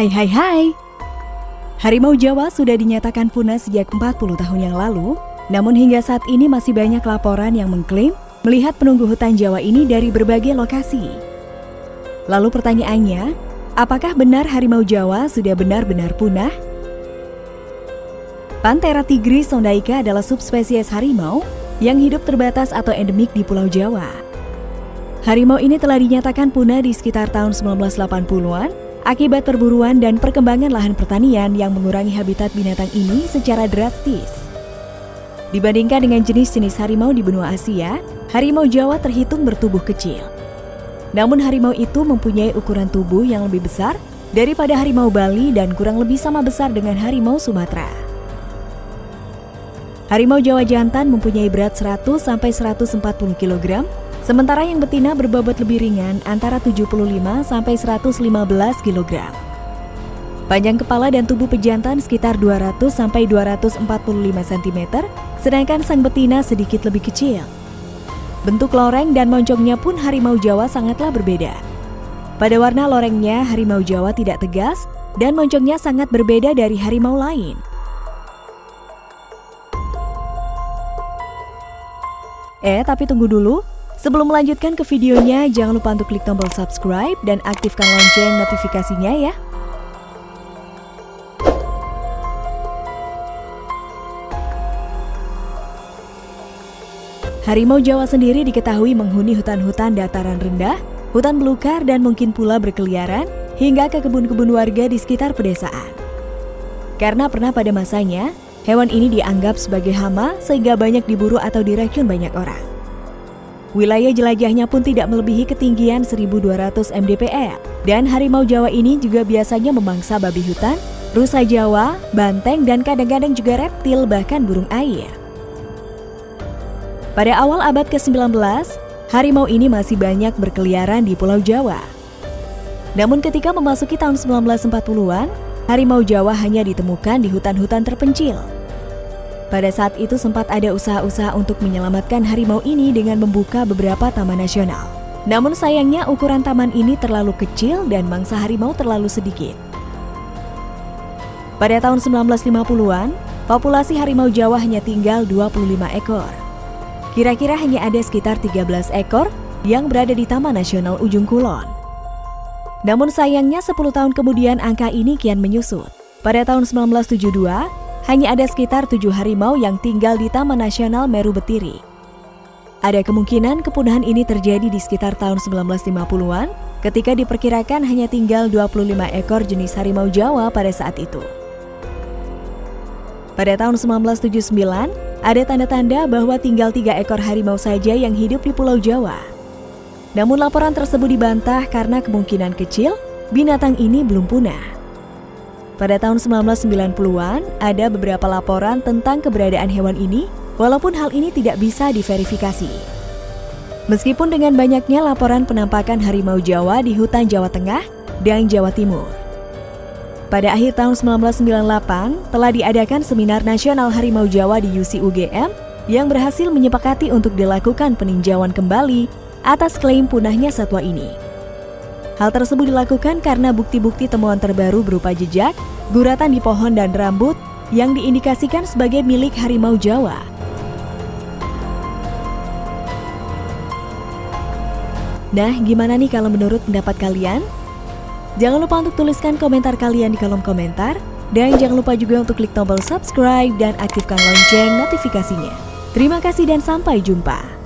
Hai hai hai Harimau Jawa sudah dinyatakan punah sejak 40 tahun yang lalu Namun hingga saat ini masih banyak laporan yang mengklaim Melihat penunggu hutan Jawa ini dari berbagai lokasi Lalu pertanyaannya Apakah benar harimau Jawa sudah benar-benar punah? Panthera tigris sondaika adalah subspesies harimau yang hidup terbatas atau endemik di Pulau Jawa. Harimau ini telah dinyatakan punah di sekitar tahun 1980-an akibat perburuan dan perkembangan lahan pertanian yang mengurangi habitat binatang ini secara drastis. Dibandingkan dengan jenis-jenis harimau di benua Asia, harimau Jawa terhitung bertubuh kecil. Namun harimau itu mempunyai ukuran tubuh yang lebih besar daripada harimau Bali dan kurang lebih sama besar dengan harimau Sumatera. Harimau Jawa jantan mempunyai berat 100-140 kg, sementara yang betina berbobot lebih ringan antara 75-115 kg. Panjang kepala dan tubuh pejantan sekitar 200-245 cm, sedangkan sang betina sedikit lebih kecil. Bentuk loreng dan moncongnya pun harimau Jawa sangatlah berbeda. Pada warna lorengnya, harimau Jawa tidak tegas dan moncongnya sangat berbeda dari harimau lain. Eh, tapi tunggu dulu. Sebelum melanjutkan ke videonya, jangan lupa untuk klik tombol subscribe dan aktifkan lonceng notifikasinya ya. Harimau Jawa sendiri diketahui menghuni hutan-hutan dataran rendah, hutan belukar dan mungkin pula berkeliaran hingga ke kebun-kebun warga di sekitar pedesaan. Karena pernah pada masanya, Hewan ini dianggap sebagai hama sehingga banyak diburu atau diracun banyak orang. Wilayah jelajahnya pun tidak melebihi ketinggian 1200 mdpl dan harimau Jawa ini juga biasanya memangsa babi hutan, rusa Jawa, banteng dan kadang-kadang juga reptil bahkan burung air. Pada awal abad ke-19, harimau ini masih banyak berkeliaran di Pulau Jawa. Namun ketika memasuki tahun 1940-an, harimau Jawa hanya ditemukan di hutan-hutan terpencil. Pada saat itu sempat ada usaha-usaha untuk menyelamatkan harimau ini dengan membuka beberapa taman nasional. Namun sayangnya ukuran taman ini terlalu kecil dan mangsa harimau terlalu sedikit. Pada tahun 1950-an, populasi harimau Jawa hanya tinggal 25 ekor. Kira-kira hanya ada sekitar 13 ekor yang berada di Taman Nasional Ujung Kulon. Namun sayangnya 10 tahun kemudian angka ini kian menyusut. Pada tahun 1972, hanya ada sekitar tujuh harimau yang tinggal di Taman Nasional Meru Betiri. Ada kemungkinan kepunahan ini terjadi di sekitar tahun 1950-an ketika diperkirakan hanya tinggal 25 ekor jenis harimau Jawa pada saat itu. Pada tahun 1979, ada tanda-tanda bahwa tinggal tiga ekor harimau saja yang hidup di Pulau Jawa. Namun laporan tersebut dibantah karena kemungkinan kecil binatang ini belum punah. Pada tahun 1990-an, ada beberapa laporan tentang keberadaan hewan ini, walaupun hal ini tidak bisa diverifikasi. Meskipun dengan banyaknya laporan penampakan harimau Jawa di hutan Jawa Tengah dan Jawa Timur. Pada akhir tahun 1998, telah diadakan seminar nasional harimau Jawa di UCUGM yang berhasil menyepakati untuk dilakukan peninjauan kembali atas klaim punahnya satwa ini. Hal tersebut dilakukan karena bukti-bukti temuan terbaru berupa jejak, guratan di pohon dan rambut yang diindikasikan sebagai milik harimau Jawa. Nah, gimana nih kalau menurut pendapat kalian? Jangan lupa untuk tuliskan komentar kalian di kolom komentar. Dan jangan lupa juga untuk klik tombol subscribe dan aktifkan lonceng notifikasinya. Terima kasih dan sampai jumpa.